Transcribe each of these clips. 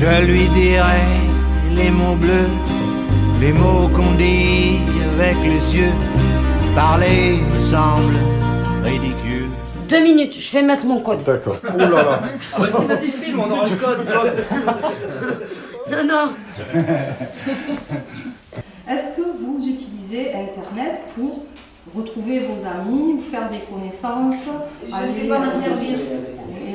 Je lui dirai les mots bleus, les mots qu'on dit avec les yeux. Parler me semble ridicule. Deux minutes, je vais mettre mon code. D'accord. Oh là là. Ah vas-y, vas-y, filme, on aura le code. Non, non. Est-ce que vous utilisez Internet pour retrouver vos amis ou faire des connaissances Je ne sais pas m'en servir.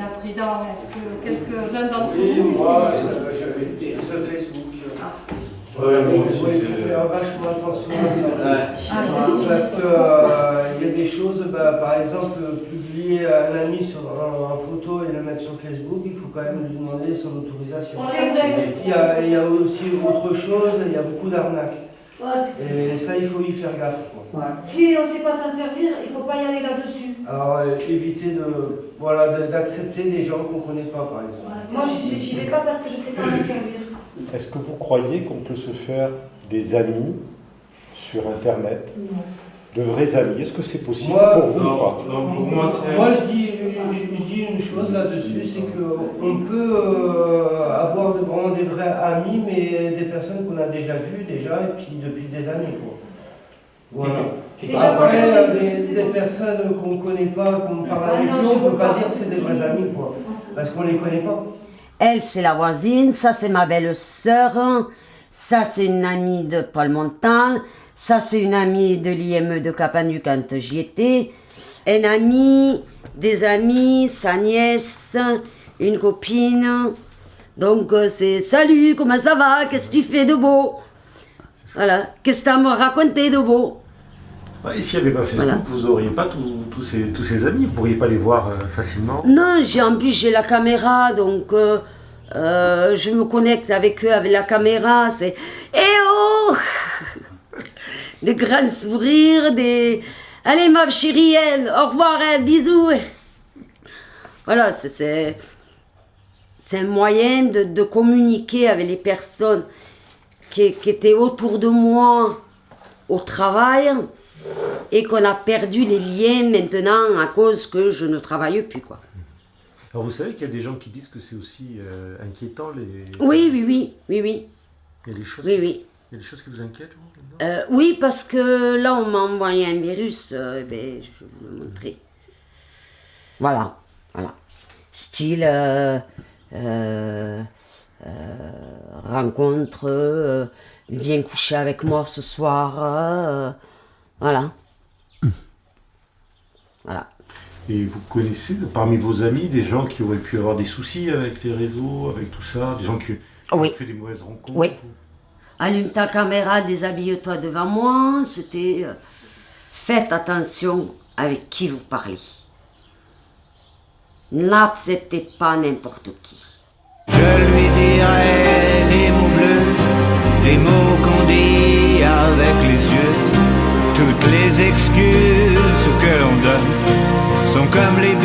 La présidente, est-ce que quelques-uns d'entre Oui, vous moi, utilisent je- j'utilise Facebook. Ouais, moi Il aussi, faire vachement attention à ça. Ouais. Parce que euh, il y a des choses, bah, par exemple, publier un ami sur un, en photo et le mettre sur Facebook, il faut quand même lui demander son autorisation. C'est vrai. Il y, a, il y a aussi autre chose, il y a beaucoup d'arnaques. Et ça, il faut y faire gaffe. quoi. Si on ne sait pas s'en servir, il ne faut pas y aller là-dessus. Alors, euh, éviter de, voilà, de- d'accepter des gens qu'on ne connaît pas, par exemple. Moi, je n'y vais pas parce que je ne sais pas m'en servir. Est-ce que vous croyez qu'on peut se faire des amis sur Internet? De vrais amis? Est-ce que c'est possible Moi, pour vous ou pas? Moi, je dis, je dis une chose là-dessus, c'est qu'on peut euh, avoir de- vraiment des vrais amis, mais des personnes qu'on a déjà vues déjà, et puis depuis des années. Quoi. Voilà. Déjà, Après, euh, des, personnes qu'on ne connaît pas, qu'on parle Ah avec non, nous, je on ne peut pas pas. dire que c'est des vrais amis, quoi. Parce qu'on ne les connaît pas. Elle, c'est la voisine, ça, c'est ma belle-sœur, ça, c'est une amie de Paul Montal, ça, c'est une amie de l'IME de Capanu quand j'y étais, un ami, des amis, sa nièce, une copine. Donc, euh, c'est salut, comment ça va, qu'est-ce que tu fais de beau? Voilà, qu'est-ce que tu as à me raconter de beau? Et s'il n'y avait pas Facebook, Voilà. vous n'auriez pas tous- ces, tous ces amis, vous ne pourriez pas les voir euh, facilement? Non, j'ai en plus j'ai la caméra, donc euh, euh, je me connecte avec eux avec la caméra. C'est Eh oh Des grands sourires, des Allez ma chérie, elle, au revoir, bisous. Voilà, c'est- c'est c'est un moyen de, de communiquer avec les personnes qui, qui étaient autour de moi au travail et qu'on a perdu les liens maintenant à cause que je ne travaille plus quoi. Alors vous savez qu'il y a des gens qui disent que c'est aussi euh, inquiétant les. Oui, oui, oui, oui, oui, Il y a des choses, oui, oui. Il y a des choses qui vous inquiètent Euh, oui, parce que là, on m'a envoyé un virus, euh, ben, je vais vous le montrer. Voilà, voilà. Style euh, euh, euh, rencontre, euh, viens coucher avec moi ce soir, euh, voilà. Voilà. Et vous connaissez parmi vos amis des gens qui auraient pu avoir des soucis avec les réseaux, avec tout ça, des gens qui Oui. ont fait des mauvaises rencontres Oui. Allume ta caméra, déshabille-toi devant moi. C'était. euh, faites attention avec qui vous parlez. N'acceptez pas n'importe qui. Je lui dirai les mots bleus, les mots qu'on dit avec les yeux. Toutes les excuses que l'on donne sont comme les